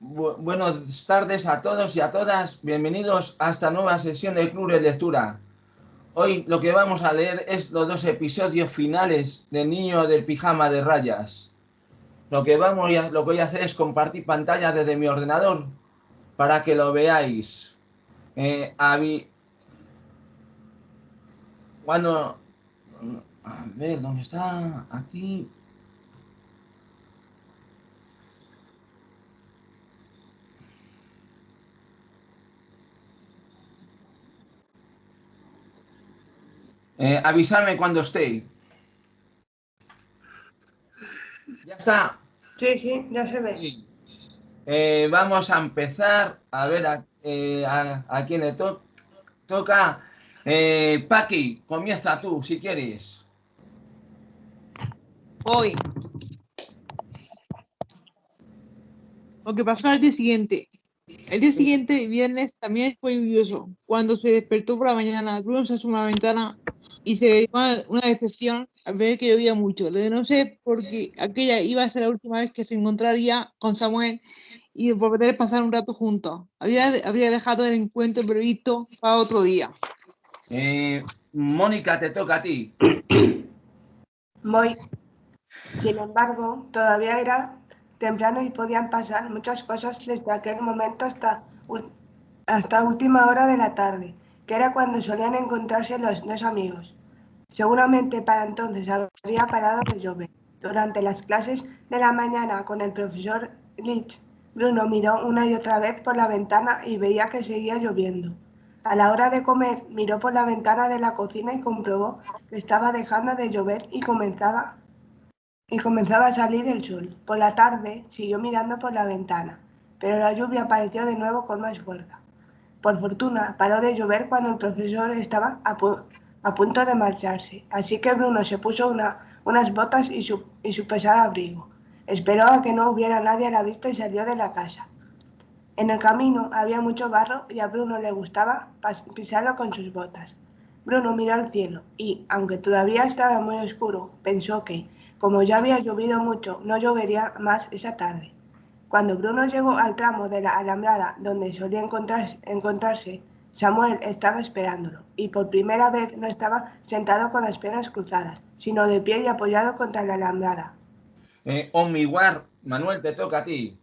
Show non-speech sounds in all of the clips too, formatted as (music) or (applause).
buenas tardes a todos y a todas. Bienvenidos a esta nueva sesión del Club de Lectura. Hoy lo que vamos a leer es los dos episodios finales del Niño del Pijama de Rayas. Lo que, vamos a, lo que voy a hacer es compartir pantalla desde mi ordenador para que lo veáis. Eh, Cuando... A ver, ¿dónde está? Aquí. Eh, avisarme cuando esté. ¿Ya está? Sí, sí, ya se ve. Eh, vamos a empezar a ver a, eh, quién le toca. Eh, Paqui, comienza tú, si quieres. Hoy. Lo que pasó al día siguiente. El día siguiente, viernes, también fue lluvioso. Cuando se despertó por la mañana, Bruno se asomó a la ventana y se ve una decepción al ver que llovía mucho. De no sé porque aquella iba a ser la última vez que se encontraría con Samuel y poder pasar un rato juntos. Había, había dejado el encuentro previsto para otro día. Eh, Mónica, te toca a ti. Voy. Sin embargo, todavía era temprano y podían pasar muchas cosas desde aquel momento hasta, hasta última hora de la tarde, que era cuando solían encontrarse los dos amigos. Seguramente para entonces había parado de llover. Durante las clases de la mañana con el profesor Litz, Bruno miró una y otra vez por la ventana y veía que seguía lloviendo. A la hora de comer, miró por la ventana de la cocina y comprobó que estaba dejando de llover y comenzaba, y comenzaba a salir el sol. Por la tarde, siguió mirando por la ventana, pero la lluvia apareció de nuevo con más fuerza. Por fortuna, paró de llover cuando el profesor estaba a, punto de marcharse, así que Bruno se puso unas botas y su, y su pesado abrigo. Esperó a que no hubiera nadie a la vista y salió de la casa. En el camino había mucho barro y a Bruno le gustaba pisarlo con sus botas. Bruno miró al cielo y, aunque todavía estaba muy oscuro, pensó que, como ya había llovido mucho, no llovería más esa tarde. Cuando Bruno llegó al tramo de la alambrada donde solía encontrarse Samuel estaba esperándolo, y por primera vez no estaba sentado con las piernas cruzadas, sino de pie y apoyado contra la alambrada. Eh, Omiguar, Manuel, te toca a ti.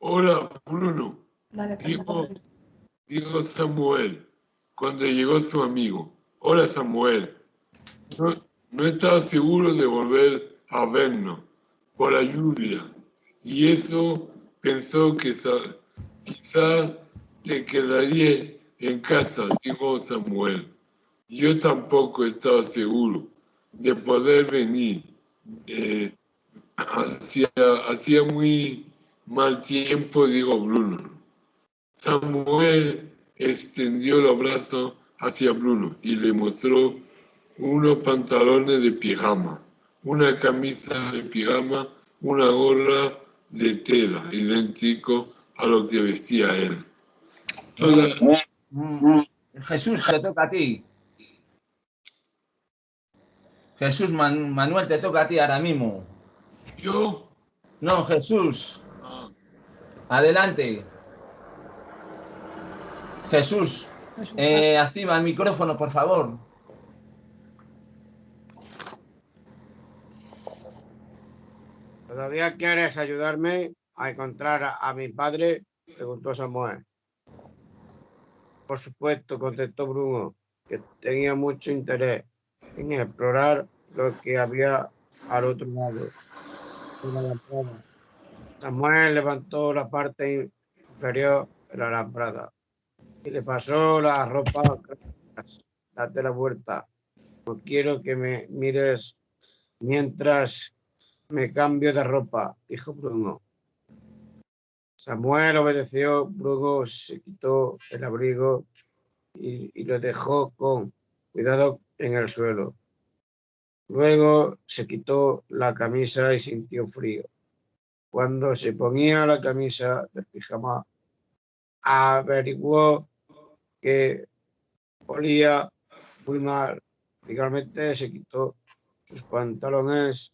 Hola, Bruno. dijo, Samuel cuando llegó su amigo. Hola, Samuel. No, estaba seguro de volver a vernos por la lluvia, y eso pensó que quizá te quedaría en casa, dijo Samuel. Yo tampoco estaba seguro de poder venir. Eh, hacía, muy mal tiempo, dijo Bruno. Samuel extendió los brazos hacia Bruno y le mostró unos pantalones de pijama, una camisa de pijama, una gorra de tela, idéntico a lo que vestía él. Mm. Jesús, te toca a ti. Jesús Manuel, te toca a ti ahora mismo. ¿Yo? No, Jesús. Ah. Adelante. Jesús, eh, activa el micrófono, por favor. ¿Todavía quieres ayudarme a encontrar a mi padre? Preguntó Samuel. Por supuesto, contestó Bruno, que tenía mucho interés en explorar lo que había al otro lado Samuel levantó la parte inferior de la lambrada y le pasó la ropa. Date la vuelta. No quiero que me mires mientras me cambio de ropa, dijo Bruno. Samuel obedeció, Bruno se quitó el abrigo y, lo dejó con cuidado en el suelo. Luego se quitó la camisa y sintió frío. Cuando se ponía la camisa del pijama, averiguó que olía muy mal. Finalmente se quitó sus pantalones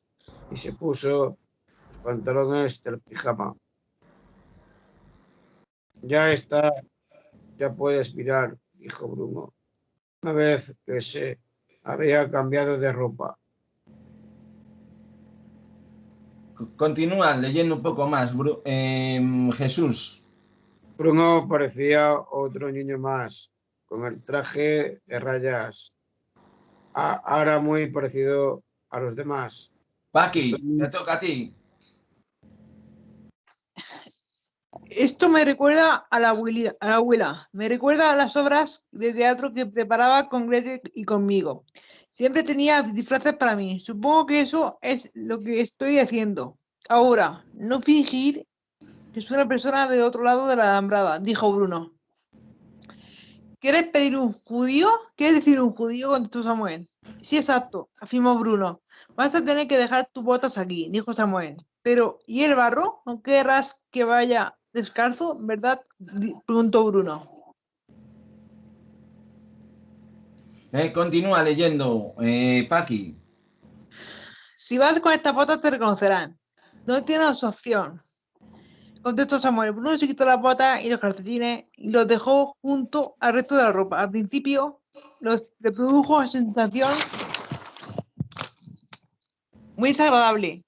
y se puso los pantalones del pijama. Ya está, ya puedes mirar, dijo Bruno, una vez que se había cambiado de ropa. Continúa leyendo un poco más, Bru- em, Jesús. Bruno parecía otro niño más, con el traje de rayas, a- ahora muy parecido a los demás. Paqui, te toca a ti. Esto me recuerda a la, abuelita, a la abuela, me recuerda a las obras de teatro que preparaba con Gretel y conmigo. Siempre tenía disfraces para mí. Supongo que eso es lo que estoy haciendo. Ahora, no fingir que soy una persona del otro lado de la alambrada, dijo Bruno. ¿Quieres pedir un judío? ¿Quieres decir un judío? contestó Samuel. Sí, exacto, afirmó Bruno. Vas a tener que dejar tus botas aquí, dijo Samuel. Pero, ¿y el barro? ¿No querrás que vaya descalzo, verdad? Preguntó Bruno. Eh, continúa leyendo, eh, Paqui. Si vas con estas botas te reconocerán. No tienes opción. Contestó Samuel. Bruno se quitó las botas y los calcetines y los dejó junto al resto de la ropa. Al principio los, le produjo sensación muy desagradable.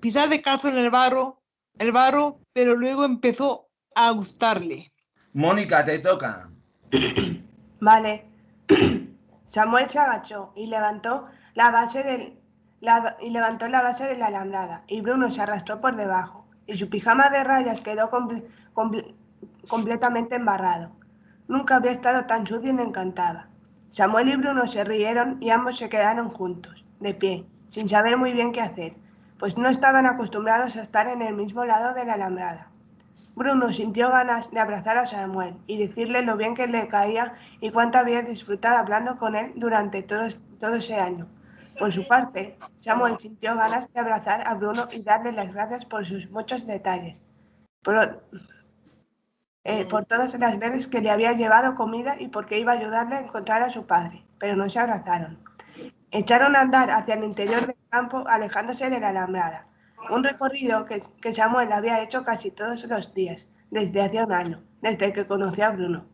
Pisar descalzo en el barro, el barro, pero luego empezó a gustarle. Mónica, te toca. Vale. Samuel se agachó y levantó la base del la- y levantó la base de la alambrada y Bruno se arrastró por debajo y su pijama de rayas quedó comple- comple- completamente embarrado. Nunca había estado tan sucio ni encantada. Samuel y Bruno se rieron y ambos se quedaron juntos, de pie, sin saber muy bien qué hacer, pues no estaban acostumbrados a estar en el mismo lado de la alambrada. Bruno sintió ganas de abrazar a Samuel y decirle lo bien que le caía y cuánto había disfrutado hablando con él durante todo, es- todo ese año. Por su parte, Samuel sintió ganas de abrazar a Bruno y darle las gracias por sus muchos detalles, eh, por todas las veces que le había llevado comida y porque iba a ayudarle a encontrar a su padre, pero no se abrazaron. Echaron a andar hacia el interior del campo, alejándose de la alambrada. Un recorrido que, que Samuel había hecho casi todos los días, desde hacía un año, desde que conoció a Bruno.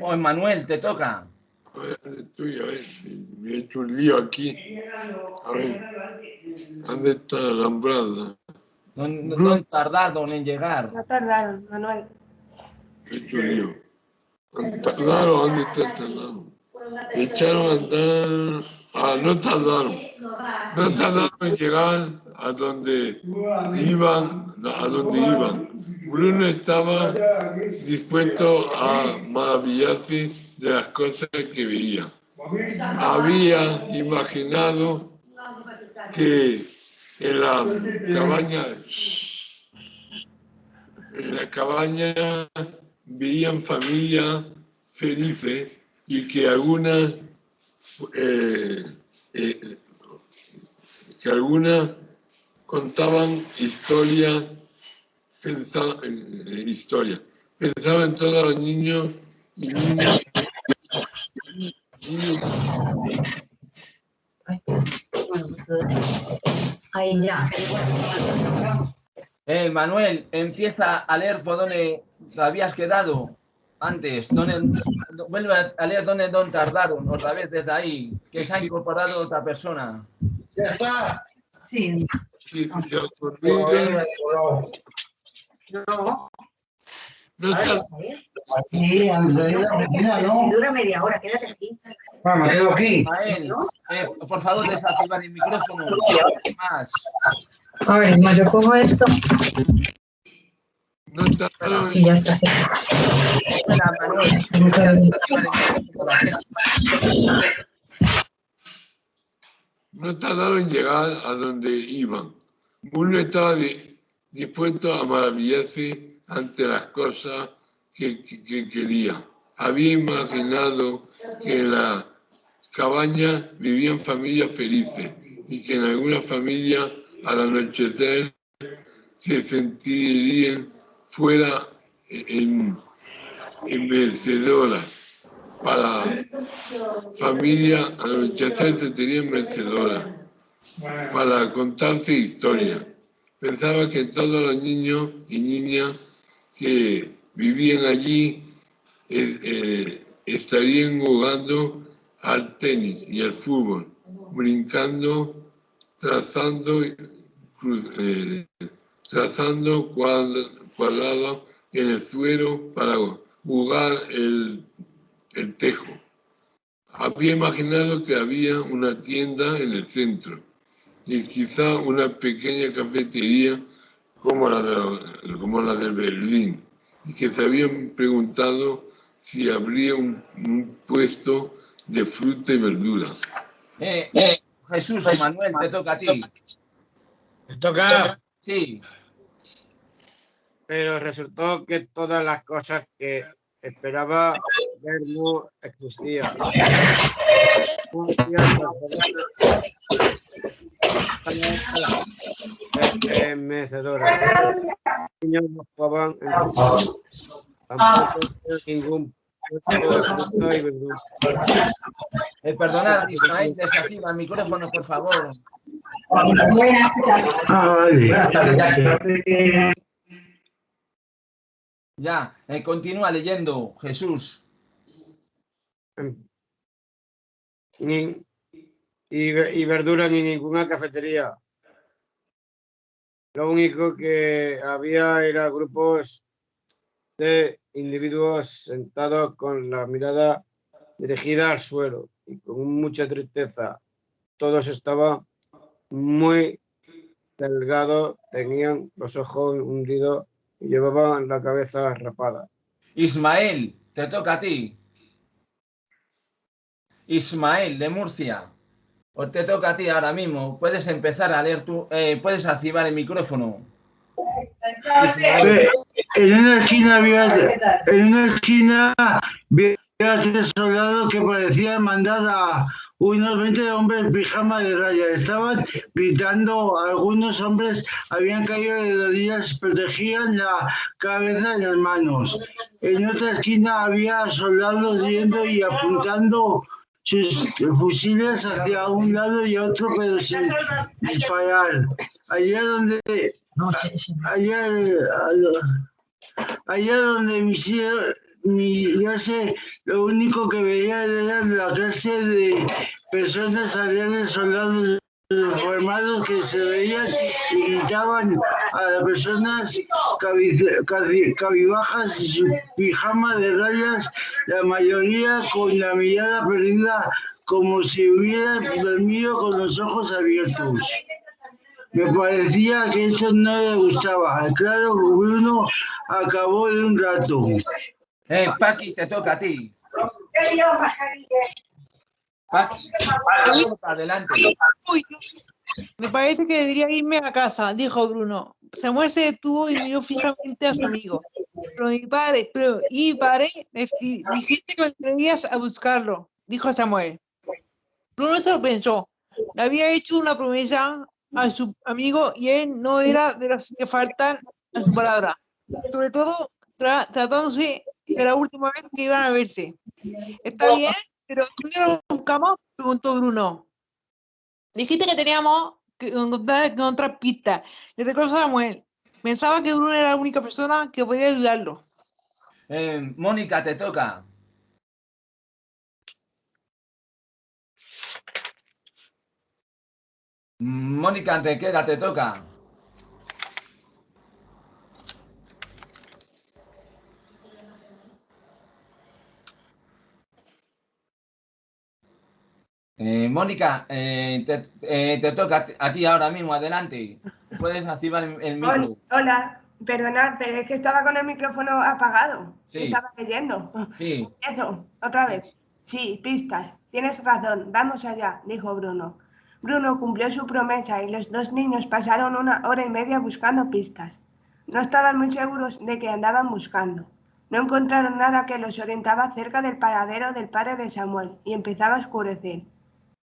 Oh, Manuel, te toca. A ver, estoy, a ver, me he hecho un lío aquí. A ver, ¿dónde está la alambrada? No, no, no tardaron en llegar. No tardaron, Manuel. Me he hecho un lío. ¿Han tardado? ¿Dónde está tardado? Echaron a andar. Ah, no tardaron. No tardaron en llegar a donde iban, a donde iban. Bruno estaba dispuesto a maravillarse de las cosas que veía. Había imaginado que en la cabaña, en la cabaña veían familias felices y que algunas eh, eh, que algunas contaban historias pensaba en historia. Pensaba en todos los niños y niñas. Niños Ahí ya. Eh, Manuel, empieza a leer por donde te habías quedado antes. Donde, vuelve a leer donde, donde tardaron, otra vez desde ahí, que se ha incorporado otra persona. Ya está. Sí. que se olviden, No. no Andrea, mira, ¿no? Dura media hora, quédate aquí. Vamos, me quedo aquí. Eh, por favor, desactivar el micrófono. Más. A ver, yo cojo esto y ya está. así. No tardaron en llegar a donde iban. Uno estaba di- dispuesto a maravillarse ante las cosas que, que- que quería. Había imaginado que en la cabaña vivían familias felices y que en algunas familias al anochecer se sentirían fuera en, en vencedora. Para familia al anochecer se sentirían merecedoras para contarse historias. Pensaba que todos los niños y niñas que vivían allí eh, estarían jugando al tenis y al fútbol, brincando, trazando, eh, trazando cuad- cuadrados en el suelo para jugar el, el tejo. Había imaginado que había una tienda en el centro y quizá una pequeña cafetería como la de, como la de Berlín y que se habían preguntado si habría un, un puesto de fruta y verdura. Eh, Jesús, Manuel, te toca a ti. Me toca, Sí, pero resultó que todas las cosas que esperaba ver no existían. Los niños no jugaban en tampoco ningún verdura. eh, perdonad, Ismael, desactiva el micrófono, por favor. Buenas tardes. Ya, eh, continúa leyendo, Jesús. Y, ve- y verdura ni ninguna cafetería. Lo único que había era grupos de individuos sentados con la mirada dirigida al suelo y con mucha tristeza. Todos estaban muy delgados, tenían los ojos hundidos y llevaban la cabeza rapada. Ismael, te toca a ti. Ismael, de Murcia. O te toca a ti ahora mismo. Puedes empezar a leer tú. eh, puedes activar el micrófono. Ismael. Eh, En una esquina había, en una esquina había tres soldados que parecían mandar a unos 20 hombres en pijama de raya. Estaban gritando, algunos hombres habían caído de rodillas, protegían la cabeza y las manos. En otra esquina había soldados yendo y apuntando sus fusiles hacia un lado y otro, pero sin disparar. Allá donde allá, allá donde mi, cie- mi ya sé, lo único que veía era la clase de personas aliadas, soldados formados que se veían y gritaban a las personas cabibajas y su pijama de rayas, la mayoría con la mirada perdida como si hubieran dormido con los ojos abiertos. Me parecía que eso no le gustaba. Claro, Bruno acabó en un rato. Eh, Paqui, te toca a ti. Paqui, adelante. Uy, me parece que debería irme a casa, dijo Bruno. Samuel se detuvo y miró fijamente a su amigo. Pero mi padre, pero y mi padre, me dijiste que vendrías a buscarlo, dijo Samuel. Bruno se lo pensó. Le había hecho una promesa a su amigo y él no era de los que faltan a su palabra. Sobre todo tra- tratándose de la última vez que iban a verse. Está bien, pero ¿dónde lo buscamos? preguntó Bruno. Dijiste que teníamos que encontrar, pistas. Le recordó a Samuel. Pensaba que Bruno era la única persona que podía ayudarlo. Eh, Mónica, te toca. Mónica, te queda, te toca. Eh, Mónica, eh, te, eh, te toca a ti- ahora mismo, adelante. Puedes activar el, el micro. Hola, perdonad, pero es que estaba con el micrófono apagado. Sí. Estaba leyendo. Sí, Eso, otra vez. Sí, pistas. Tienes razón. Vamos allá, dijo Bruno. Bruno cumplió su promesa y los dos niños pasaron una hora y media buscando pistas. No estaban muy seguros de que andaban buscando. No encontraron nada que los orientaba cerca del paradero del padre de Samuel y empezaba a oscurecer.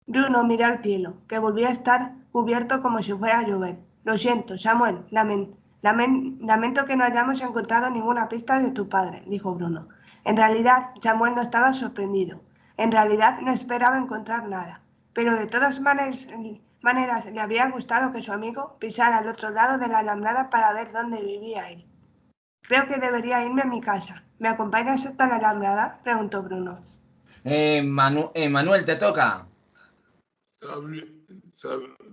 Bruno miró al cielo, que volvía a estar cubierto como si fuera a llover. Lo siento, Samuel, lamen- lamen- lamento que no hayamos encontrado ninguna pista de tu padre, dijo Bruno. En realidad, Samuel no estaba sorprendido. En realidad no esperaba encontrar nada. Pero de todas maneras, maneras le habría gustado que su amigo pisara al otro lado de la alambrada para ver dónde vivía él. Creo que debería irme a mi casa. ¿Me acompañas hasta la alambrada? Preguntó Bruno. Eh, eh, Manuel, te toca.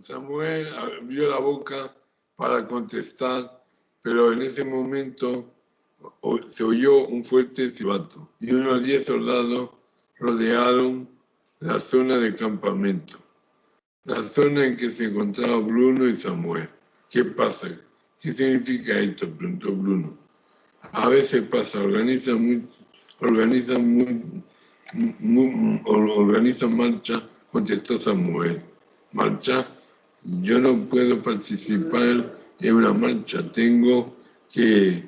Samuel abrió la boca para contestar, pero en ese momento se oyó un fuerte silbato y unos diez soldados rodearon la zona de campamento, la zona en que se encontraba Bruno y Samuel. ¿Qué pasa? ¿Qué significa esto? preguntó Bruno. A veces pasa, organizan muy, organizan muy, muy- or- organizan marcha, contestó Samuel. Marcha, yo no puedo participar en una marcha, tengo que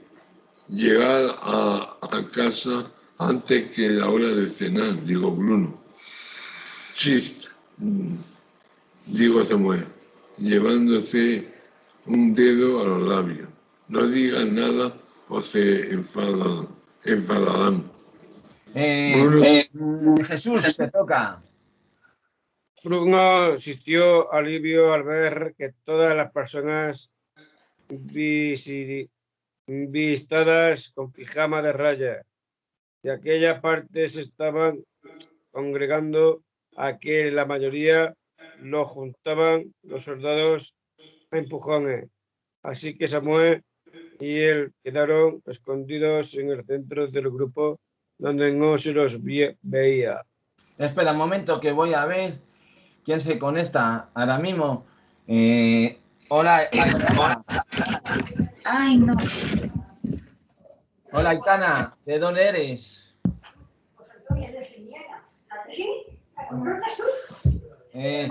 llegar a, a casa antes que la hora de cenar, dijo Bruno. Chist, dijo Samuel, llevándose un dedo a los labios. No digan nada o se enfadan, enfadarán. Eh, Bruno. eh, Jesús, te toca. Bruno sintió alivio al ver que todas las personas vistadas con pijama de raya de aquella parte se estaban congregando a que la mayoría lo juntaban los soldados a empujones. Así que Samuel y él quedaron escondidos en el centro del grupo donde no se los veía. Espera un momento que voy a ver quién se conecta ahora mismo. Eh, hola, Aitana. Ay, no. Hola, Aitana. ¿De dónde eres? Eh,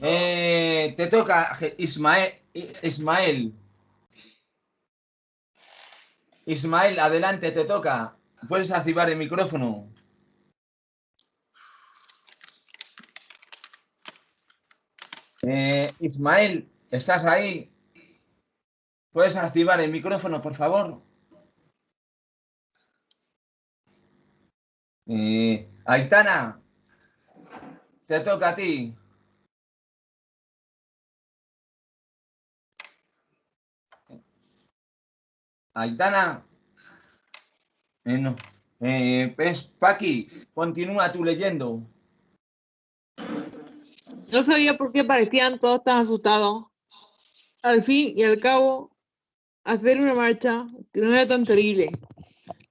eh, te toca Ismael. Ismael. Ismael, adelante, te toca. Puedes activar el micrófono. Eh, Ismael, ¿estás ahí? ¿Puedes activar el micrófono, por favor? Eh, Aitana, te toca a ti. Aitana. Eh, no. Eh, pues, Paqui, continúa tú leyendo. No sabía por qué parecían todos tan asustados. Al fin y al cabo, hacer una marcha que no era tan terrible.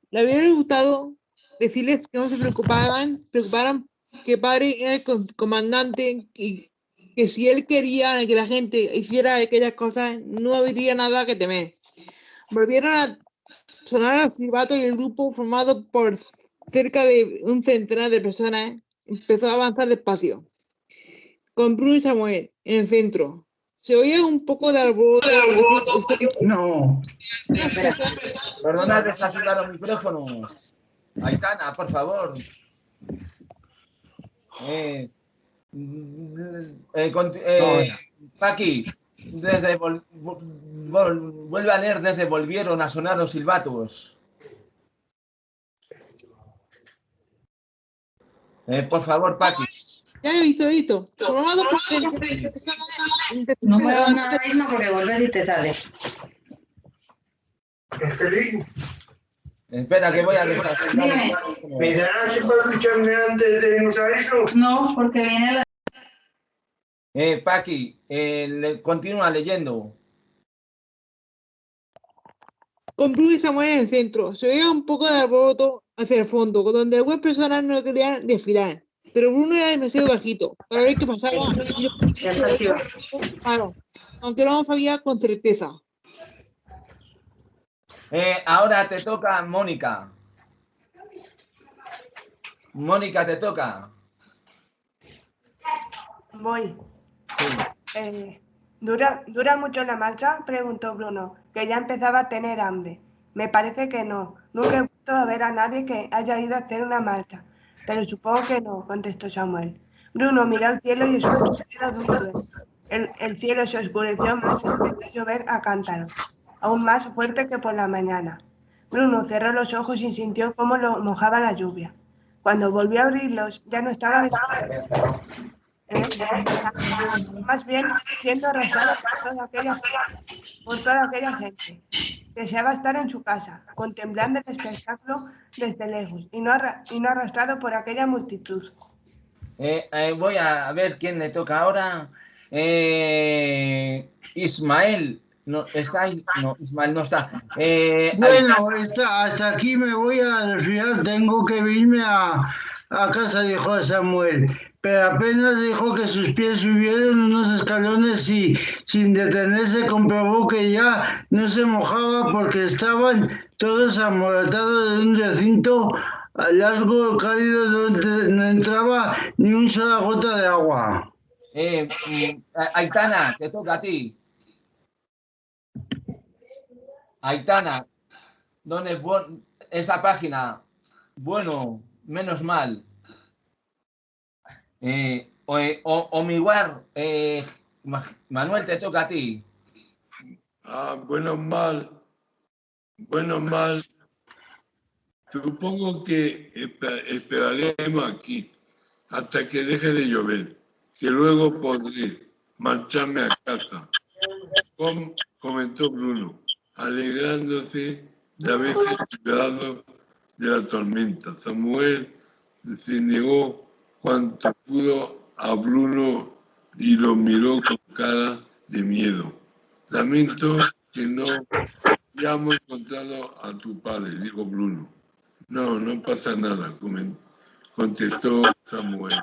Le habría gustado decirles que no se preocuparan, preocuparan que padre era el comandante y que si él quería que la gente hiciera aquellas cosas, no habría nada que temer. Volvieron a sonar los silbatos y el grupo, formado por cerca de un centenar de personas, empezó a avanzar despacio con Bruno y Samuel en el centro. Se oía un poco de alboroto. No. Perdona, desactivar los micrófonos. Aitana, por favor. Eh, eh, eh, Paqui, desde vol- vol- vuelve a leer desde volvieron a sonar los silbatos. Eh, por favor, Paqui. Ya he visto, he visto. No puedo nada mismo porque vuelves y te sales. Espera, que voy a los Dime. micrófonos. ¿Pensarás si puedo escucharme antes de irnos a eso? No, porque viene la... Eh, Paqui, eh, le- continúa leyendo. con Bruno y Samuel en el centro. Se oía un poco de alboroto hacia el fondo, donde algunas personas no querían desfilar. Pero Bruno era demasiado bajito para ver qué pasaba. Claro, aunque no lo sabía con certeza. Eh, ahora te toca Mónica. Mónica, te toca. Voy. Sí. Eh, ¿dura, ¿Dura mucho la marcha? Preguntó Bruno, que ya empezaba a tener hambre. Me parece que no. Nunca he visto ver a nadie que haya ido a hacer una marcha. Pero supongo que no, contestó Samuel. Bruno miró al cielo y escuchó sonido duro. El, el cielo se oscureció más y empezó a llover a cántaros, aún más fuerte que por la mañana. Bruno cerró los ojos y sintió cómo lo mojaba la lluvia. Cuando volvió a abrirlos, ya no estaba. Eh, más bien siendo arrastrado por toda aquella, por toda aquella gente. Deseaba estar en su casa, contemplando el espectáculo desde lejos y no, arra- y no arrastrado por aquella multitud. Eh, eh, voy a ver quién le toca ahora. Eh, Ismael. No, está ahí. No, Ismael no está. Eh, Bueno, hasta aquí me voy a resfriar, tengo que irme a, a casa, dijo Samuel. Pero apenas dijo que sus pies subieron unos escalones y sin detenerse comprobó que ya no se mojaba porque estaban todos amoratados en un recinto largo, cálido, donde no entraba ni una sola gota de agua. eh, mm, Aitana, te toca a ti. Aitana, ¿dónde es esa página? Bueno, menos mal. Eh, o, o, Omiguar, eh, Ma- Manuel, te toca a ti. Ah, bueno, mal. Bueno, mal. Supongo que espe- esperaremos aquí hasta que deje de llover, que luego podré marcharme a casa, com- comentó Bruno, alegrándose de haberse librado de la tormenta. Samuel se negó cuanto pudo a Bruno y lo miró con cara de miedo. Lamento que no hayamos encontrado a tu padre, dijo Bruno. No, no pasa nada, contestó Samuel.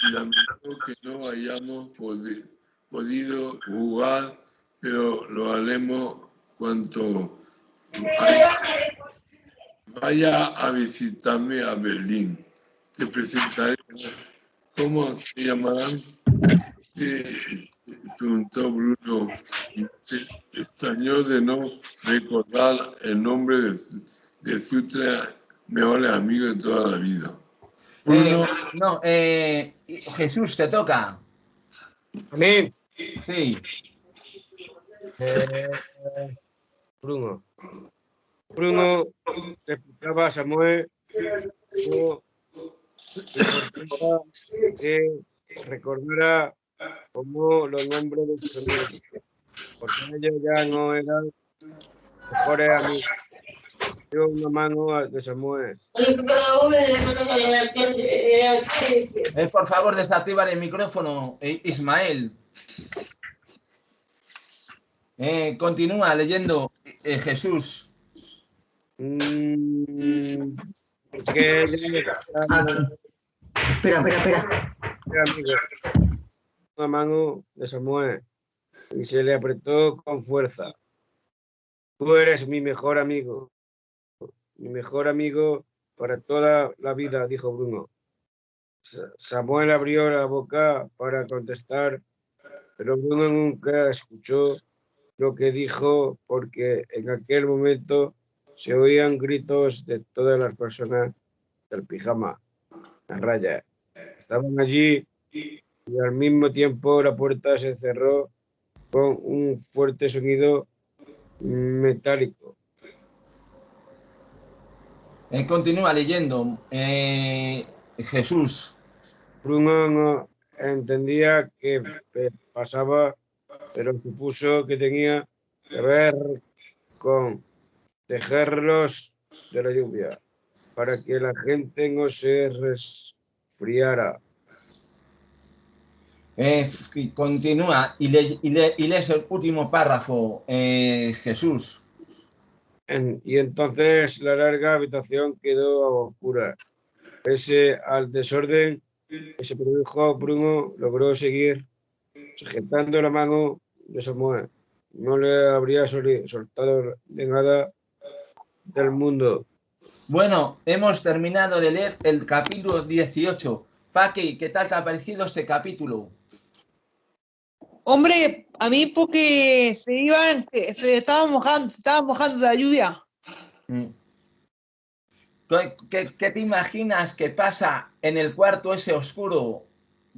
Y lamento que no hayamos podi- podido jugar, pero lo haremos cuanto vaya a visitarme a Berlín. Te presentaré. ¿Cómo se llamarán? Preguntó Bruno. Se extrañó de no recordar el nombre de, su- de sus tres mejores amigos de toda la vida. Bruno, Eh, no, eh, Jesús, te toca. A mí, Sí. eh, Bruno. Bruno le explicaba a Samuel importaba que recordara como los nombres de sus amigos, porque ellos ya no eran mejores amigos. Dio una mano de Samuel. Eh, por favor, desactivar el micrófono, eh, Ismael. Eh, continúa leyendo eh, Jesús. Mm, porque Espera, espera, espera. Una mano de Samuel y se le apretó con fuerza. Tú eres mi mejor amigo. Mi mejor amigo para toda la vida, dijo Bruno. Sa- Samuel abrió la boca para contestar, pero Bruno nunca escuchó lo que dijo porque en aquel momento se oían gritos de todas las personas del pijama, la raya. Estaban allí y al mismo tiempo la puerta se cerró con un fuerte sonido metálico. Eh, continúa leyendo eh, Jesús. Bruno no entendía qué pe- pasaba, pero supuso que tenía que ver con tejerlos de la lluvia para que la gente no se resfriara. Eh, continúa y, le- y le- y lees el último párrafo, eh, Jesús. Y entonces la larga habitación quedó a oscura. Pese al desorden que se produjo, Bruno logró seguir sujetando la mano de Samuel. No le habría soltado de nada del mundo. Bueno, hemos terminado de leer el capítulo 18. Paqui, ¿qué tal te ha parecido este capítulo? Hombre, a mí porque se iban, se estaban mojando, se estaban mojando de la lluvia. Mm. ¿Qué, qué- qué te imaginas que pasa en el cuarto ese oscuro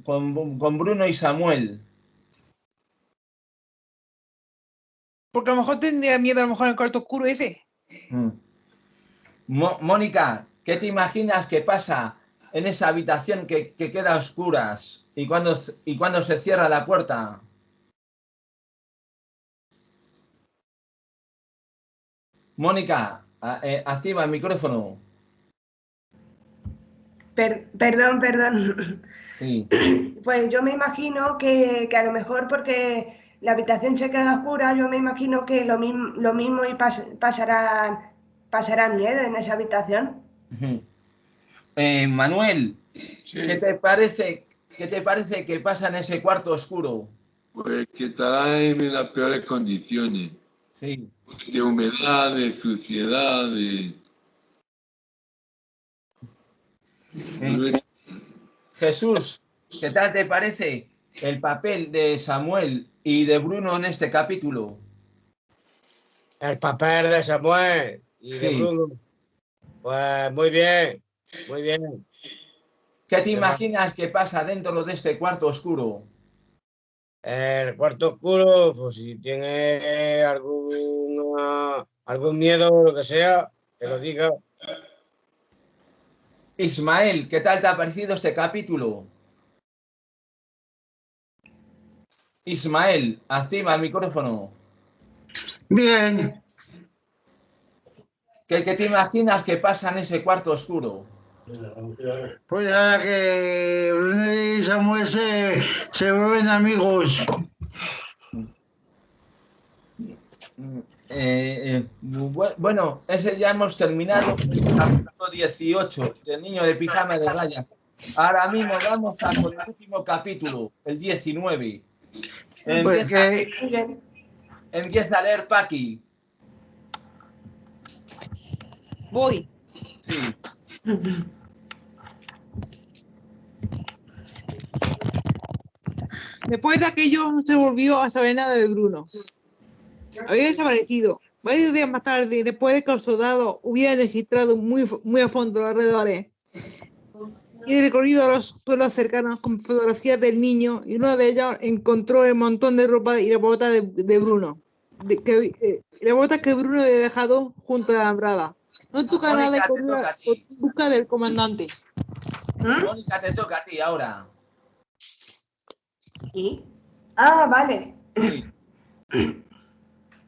con, con Bruno y Samuel? Porque a lo mejor tendría miedo a lo mejor en el cuarto oscuro ese. Mm. Mo- Mónica, ¿qué te imaginas que pasa en esa habitación que, que queda a oscuras y cuando, y cuando se cierra la puerta? Mónica, eh, activa el micrófono. Per- perdón, perdón. Sí. (clears throat) Pues yo me imagino que, que a lo mejor porque la habitación se queda oscura, yo me imagino que lo, mismo lo mismo y pas- pasarán, pasarán miedo en esa habitación. Eh, Manuel, Sí, ¿qué te parece? ¿Qué te parece que pasa en ese cuarto oscuro? pues que estará en las peores condiciones, Sí. de humedad, de suciedad, de... Eh, Jesús, ¿qué tal te parece el papel de Samuel y de Bruno en este capítulo? El papel de Samuel y de Sí. Bruno. Pues muy bien, muy bien. ¿Qué te imaginas que pasa dentro de este cuarto oscuro? El cuarto oscuro, pues si tiene alguna, algún miedo o lo que sea, que lo diga. Ismael, ¿qué tal te ha parecido este capítulo? Ismael, activa el micrófono. Bien, ¿Qué, qué te imaginas que pasa en ese cuarto oscuro? pues ahora que Bruno y Samuel se, se vuelven amigos. Eh, eh, bu- bueno, ese ya hemos terminado con el capítulo 18 del niño de pijama de rayas. Ahora mismo vamos a por el último capítulo, el 19. Pues Empieza, que empieza a leer Paqui. Voy. Sí. Después de aquello no se volvió a saber nada de Bruno. Había desaparecido. Varios días más tarde, después de que los soldados hubieran registrado muy, muy a fondo los alrededores y recorrido los suelos cercanos con fotografías del niño, y uno de ellos encontró el montón de ropa y la bota de, de Bruno. De- que, eh, la bota que Bruno había dejado junto a la alambrada. No toca Mónica, nada a a- ti. en busca del comandante. ¿Mm? Mónica, te toca a ti ahora. ¿Y? Ah, vale. Sí.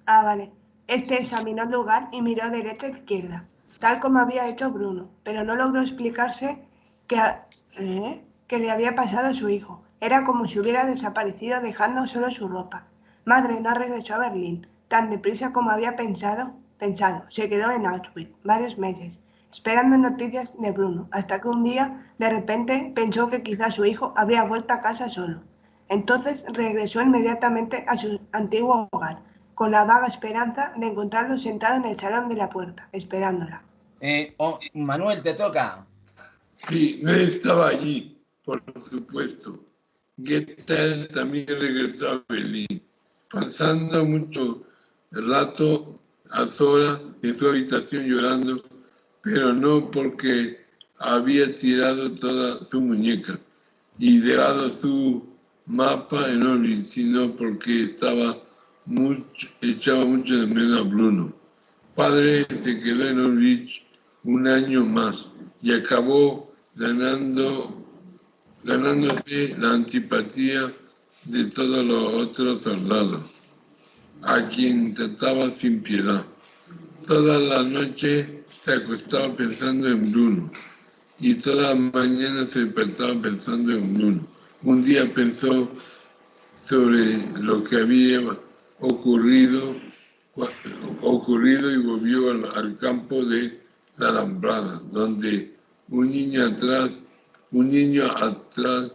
Ah, vale. Este examinó el lugar y miró derecha e izquierda, tal como había hecho Bruno, pero no logró explicarse qué, ha- ¿eh? qué le había pasado a su hijo. Era como si hubiera desaparecido dejando solo su ropa. Madre no regresó a Berlín tan deprisa como había pensado. Pensado, se quedó en Auschwitz varios meses, esperando noticias de Bruno, hasta que un día, de repente, pensó que quizás su hijo habría vuelto a casa solo. Entonces regresó inmediatamente a su antiguo hogar, con la vaga esperanza de encontrarlo sentado en el salón de la puerta, esperándola. Eh, oh, Manuel, te toca. Sí, no estaba allí, por supuesto. Goethe también regresó a Berlín, pasando mucho rato a en su habitación llorando, pero no porque había tirado toda su muñeca y dejado su mapa en orden, sino porque estaba mucho, echaba mucho de menos a Bruno. Padre se quedó en Ulrich un año más y acabó ganando, ganándose la antipatía de todos los otros soldados, a quien trataba sin piedad. Toda la noche se acostaba pensando en Bruno y toda la mañana se despertaba pensando en Bruno. Un día pensó sobre lo que había ocurrido, y volvió al, al campo de la alambrada, donde un niño atrás, un niño atrás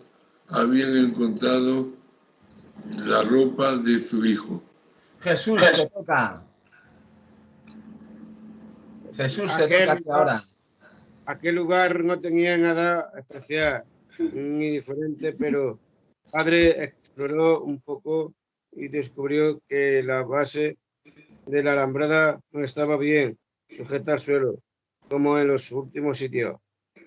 habían encontrado la ropa de su hijo. Jesús, te toca. Jesús, te toca ti ahora. Aquel lugar no tenía nada especial ni diferente, pero padre exploró un poco y descubrió que la base de la alambrada no estaba bien sujeta al suelo, como en los últimos sitios,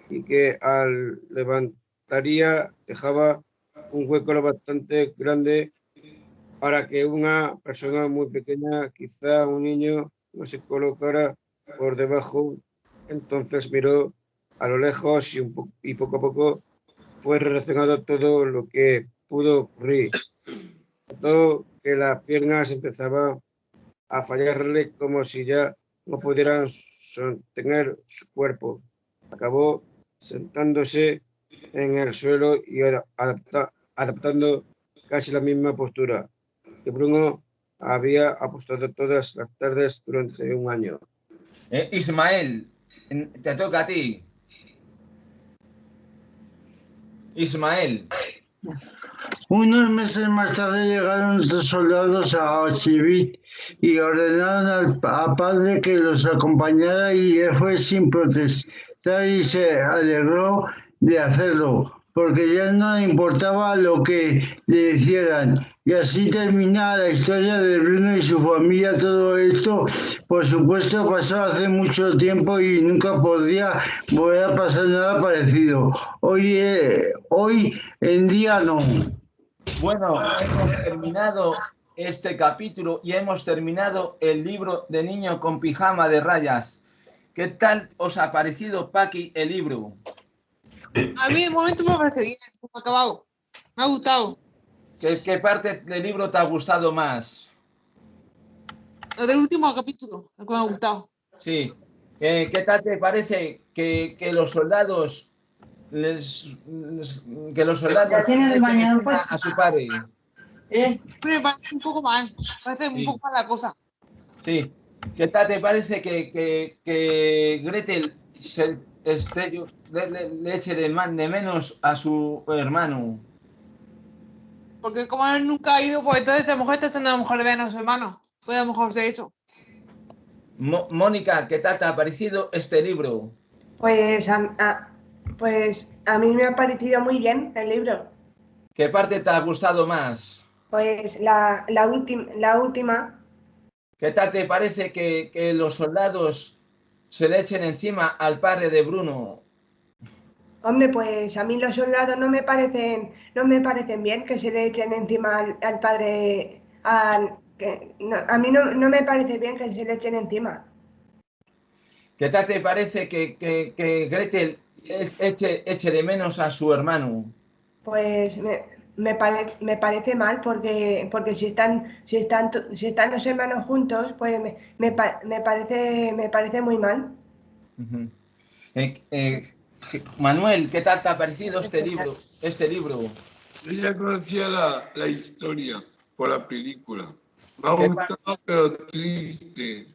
y que al levantaría dejaba un hueco lo bastante grande para que una persona muy pequeña, quizá un niño, no se colocara por debajo. Entonces miró a lo lejos y, un po- y poco a poco fue relacionado todo lo que pudo ocurrir. Notó que las piernas empezaban a fallarle como si ya no pudieran sostener su cuerpo. Acabó sentándose en el suelo y adaptando casi la misma postura que Bruno había apostado todas las tardes durante un año. Eh, Ismael, te toca a ti. Ismael. Unos meses más tarde llegaron los soldados a Sibit y ordenaron al padre que los acompañara y él fue sin protestar y se alegró de hacerlo porque ya no le importaba lo que le hicieran. Y así termina la historia de Bruno y su familia. Todo esto, por supuesto, pasó hace mucho tiempo y nunca podría volver a pasar nada parecido. Hoy, eh, hoy en día no. Bueno, hemos terminado este capítulo y hemos terminado el libro de niño con pijama de rayas. ¿Qué tal os ha parecido, Paqui, el libro? A mí de momento me parece bien, acabado. Me ha gustado. ¿Qué, ¿Qué, parte del libro te ha gustado más? Lo del último capítulo, lo que me ha gustado. Sí. ¿Qué, qué tal te parece que, que los soldados les, les, que los soldados les a su padre? ¿Eh? Me parece un poco mal, parece sí. un poco mal la cosa. Sí. ¿Qué tal te parece que, que, que Gretel se, este, le, le, le, eche de, man, de menos a su hermano? Porque como él nunca ha ido, pues entonces a lo mejor está haciendo a lo mejor de a su hermano. Puede a lo mejor ser eso. Mo Mónica, ¿qué tal te ha parecido este libro? Pues a, a, pues a mí me ha parecido muy bien el libro. ¿Qué parte te ha gustado más? Pues la, la, la última. ¿Qué tal te parece que, que los soldados se le echen encima al padre de Bruno? Hombre, pues a mí los soldados no me parecen, no me parecen bien que se le echen encima al, al padre, al, que, no, a mí no, no, me parece bien que se le echen encima. ¿Qué tal te parece que, que, que Gretel eche, eche, de menos a su hermano? Pues me, me, pare, me parece mal porque, porque si, están, si, están, si están los hermanos juntos, pues me, me, me parece, me parece muy mal. Uh -huh. eh, eh, Manuel, ¿qué tal te ha parecido este libro? Este libro? Yo ya conocía la, la historia por la película. Me ha gustado, pero triste.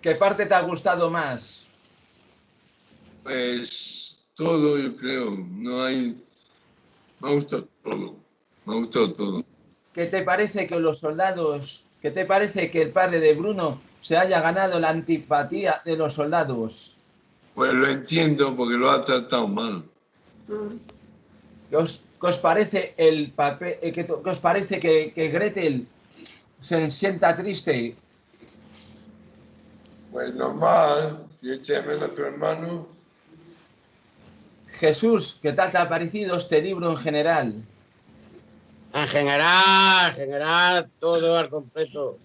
¿Qué parte te ha gustado más? Pues todo, yo creo. No hay. Me ha gustado todo. Me ha gustado todo. ¿Qué te parece que los soldados, qué te parece que el padre de Bruno se haya ganado la antipatía de los soldados? Pues lo entiendo porque lo ha tratado mal. ¿Qué os, qué os parece el papel, eh, qué, qué os parece que, que, Gretel se sienta triste? Pues normal, si echa menos a su hermano. Jesús, ¿qué tal te ha parecido este libro en general? En general, en general, todo al completo.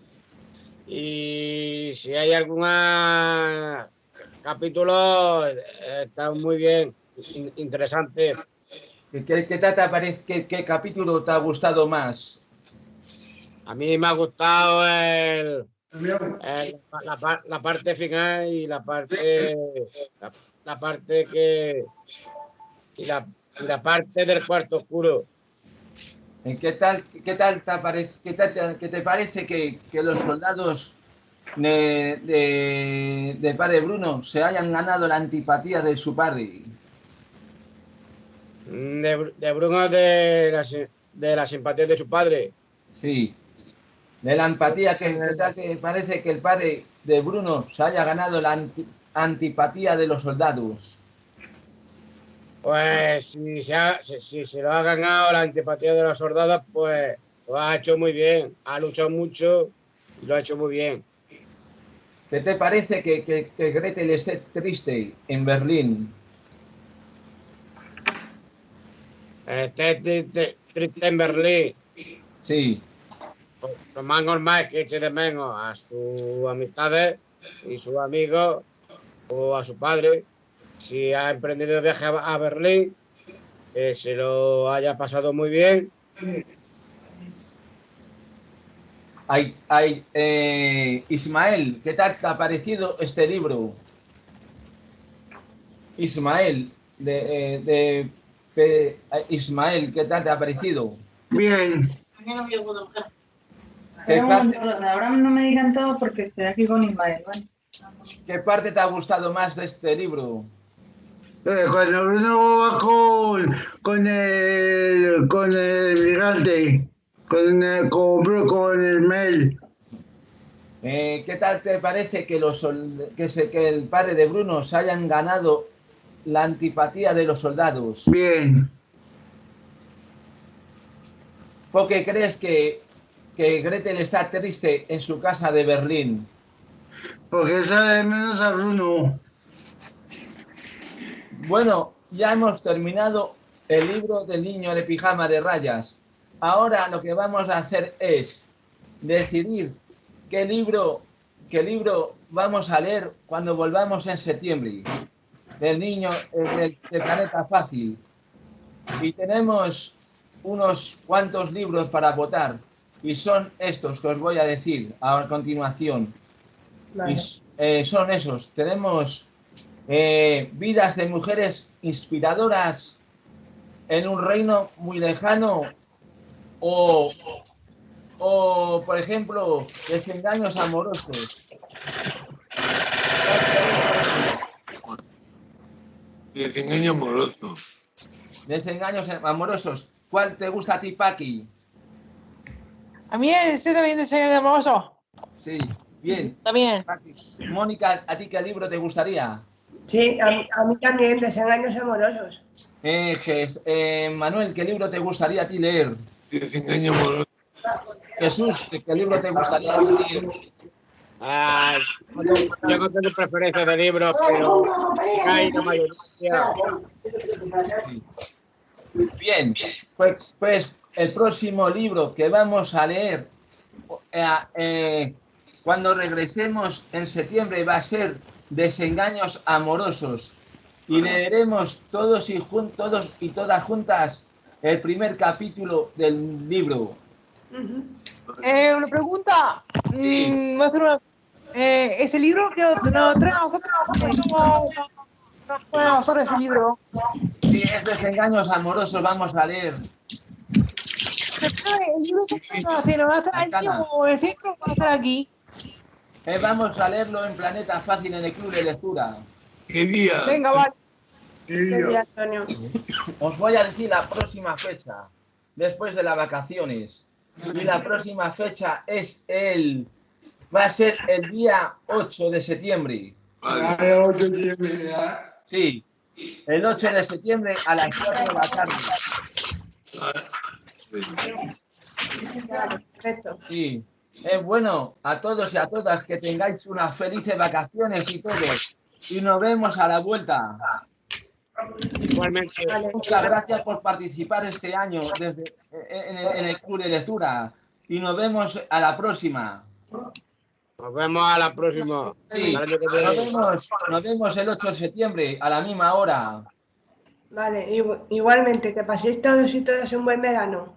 Y si hay alguna capítulo está muy bien, interesante. ¿Qué, qué, te parece, qué, qué, capítulo te ha gustado más? A mí me ha gustado el, el, la, la, parte final y la parte la, la parte que y la, la, parte del cuarto oscuro. ¿Qué tal, qué tal, te, parece, qué tal, qué te parece que, que los soldados de, de, de, padre Bruno se hayan ganado la antipatía de su padre? De, de Bruno de la, de la simpatía de su padre. Sí. De la empatía que, que parece que el padre de Bruno se haya ganado la anti, antipatía de los soldados. Pues si se, ha, si, si se lo ha ganado la antipatía de los soldados, pues lo ha hecho muy bien. Ha luchado mucho y lo ha hecho muy bien. ¿Qué te parece que, que, que Gretel esté triste en Berlín? Esté triste, triste en Berlín. Sí. Lo más normal es que eche de menos a sus amistades y sus amigos o a su padre. Si ha emprendido viaje a, a Berlín, que se lo haya pasado muy bien Ay, ay, eh, Ismael, ¿qué tal te ha parecido este libro? Ismael, de, eh, de- de- Ismael, ¿qué tal te ha parecido? Bien. ¿Qué parte, ahora no me digan todo porque estoy aquí con Ismael, qué parte te ha gustado más de este libro? Eh, cuando Bruno va con, con el con el gigante, con el, con, Bru- con el mail. Eh, ¿Qué tal te parece que, los, que, se- que el padre de Bruno se hayan ganado la antipatía de los soldados? Bien. ¿Por qué crees que, que Gretel está triste en su casa de Berlín? Porque sabe menos a Bruno. Bueno, ya hemos terminado el libro del niño de pijama de rayas. Ahora lo que vamos a hacer es decidir qué libro, qué libro vamos a leer cuando volvamos en septiembre. Del niño eh, del, del planeta fácil. Y tenemos unos cuantos libros para votar. Y son estos que os voy a decir a continuación. Y eh, son esos. Tenemos eh, vidas de mujeres inspiradoras en un reino muy lejano o, o por ejemplo, desengaños amorosos. Desengaño amoroso. Desengaños amorosos. ¿Cuál te gusta a ti, Paqui? A mí ese también de de amoroso. Sí, bien. También. Paqui. Mónica, ¿a ti qué libro te gustaría? Sí, a, mí- a mí también, desengaños amorosos. Eh, Jes- eh, Manuel, ¿qué libro te gustaría a ti leer? Desengaño amoroso. Jesús, ¿qué, libro te gustaría leer? Ah, no tengo- yo no tengo preferencia de libros, pero hay la mayoría. Sí. Bien, pues, pues el próximo libro que vamos a leer eh, eh, cuando regresemos en septiembre va a ser Desengaños Amorosos y leeremos todos y, jun- todos y todas juntas el primer capítulo del libro. Eh, una pregunta. Mm, hacer una- eh, ese libro que nos trae a nosotros, ¿cómo ese libro? Sí, es Desengaños Amorosos, vamos a leer. ¿Se trae el libro que nos hace? ¿Nos va a hacer aquí o el centro va a hacer aquí? Eh, vamos a leerlo en Planeta Fácil en el Club de Lectura. ¿Qué día? Venga, vale. Os voy a decir la próxima fecha, después de las vacaciones. Y la próxima fecha es el... Va a ser el día 8 de septiembre. Vale. Sí, el 8 de septiembre a las 4 de la tarde. Perfecto. Sí. Es bueno a todos y a todas que tengáis unas felices vacaciones y todo. Y nos vemos a la vuelta. Igualmente. Muchas gracias por participar este año desde, en, el, en el Club de Lectura. Y nos vemos a la próxima. nos vemos a la próxima. Sí, nos vemos, nos vemos el 8 de septiembre a la misma hora. Vale, igu- igualmente, que paséis todos y todas un buen verano.